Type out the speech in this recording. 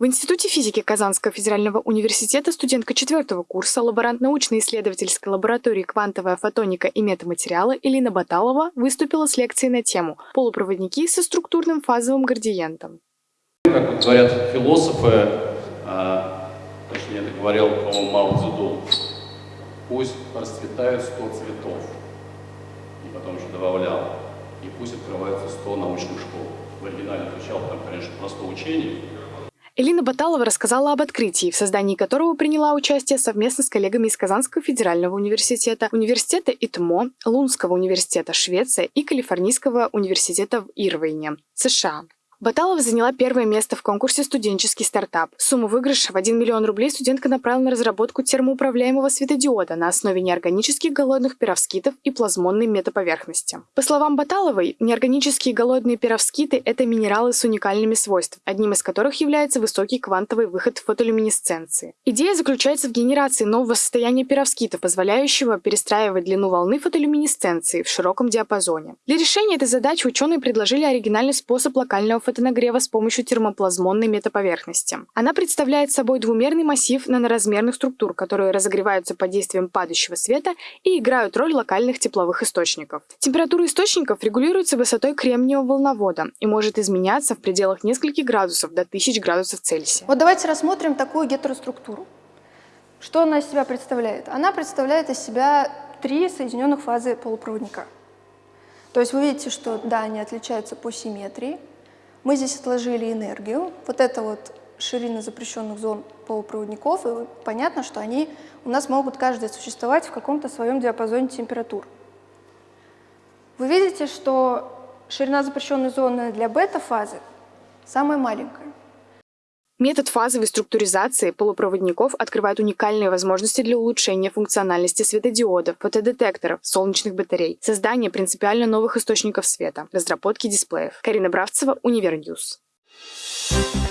В Институте физики Казанского федерального университета студентка четвертого курса, лаборант научно-исследовательской лаборатории «Квантовая фотоника и метаматериалы» Элина Баталова выступила с лекцией на тему «Полупроводники со структурным фазовым градиентом». Как говорят философы, а, точнее это говорил, по-моему, Мао Цзэдун, пусть расцветают сто цветов, и потом еще добавлял, и пусть открывается сто научных школ. В оригинале звучало там, конечно, просто учение, Элина Баталова рассказала об открытии, в создании которого приняла участие совместно с коллегами из Казанского федерального университета, университета ИТМО, Лунского университета Швеция и Калифорнийского университета в Ирвине, США. Баталова заняла первое место в конкурсе «Студенческий стартап». Сумму выигрыша в 1 миллион рублей студентка направила на разработку термоуправляемого светодиода на основе неорганических голодных перовскитов и плазмонной метаповерхности. По словам Баталовой, неорганические голодные перовскиты – это минералы с уникальными свойствами, одним из которых является высокий квантовый выход фотолюминесценции. Идея заключается в генерации нового состояния перовскита, позволяющего перестраивать длину волны фотолюминесценции в широком диапазоне. Для решения этой задачи ученые предложили оригинальный способ локального фотонагрева с помощью термоплазмонной метаповерхности. Она представляет собой двумерный массив наноразмерных структур, которые разогреваются под действием падающего света и играют роль локальных тепловых источников. Температура источников регулируется высотой кремниевого волновода и может изменяться в пределах нескольких градусов до 1000 градусов Цельсия. Вот давайте рассмотрим такую гетероструктуру. Что она из себя представляет? Она представляет из себя три соединенных фазы полупроводника. То есть вы видите, что да, они отличаются по симметрии, мы здесь отложили энергию. Вот это вот ширина запрещенных зон полупроводников, и понятно, что они у нас могут каждый существовать в каком-то своем диапазоне температур. Вы видите, что ширина запрещенной зоны для бета-фазы самая маленькая. Метод фазовой структуризации полупроводников открывает уникальные возможности для улучшения функциональности светодиодов, фотодетекторов, солнечных батарей, создания принципиально новых источников света, разработки дисплеев. Карина Бравцева, Универньюз. Thank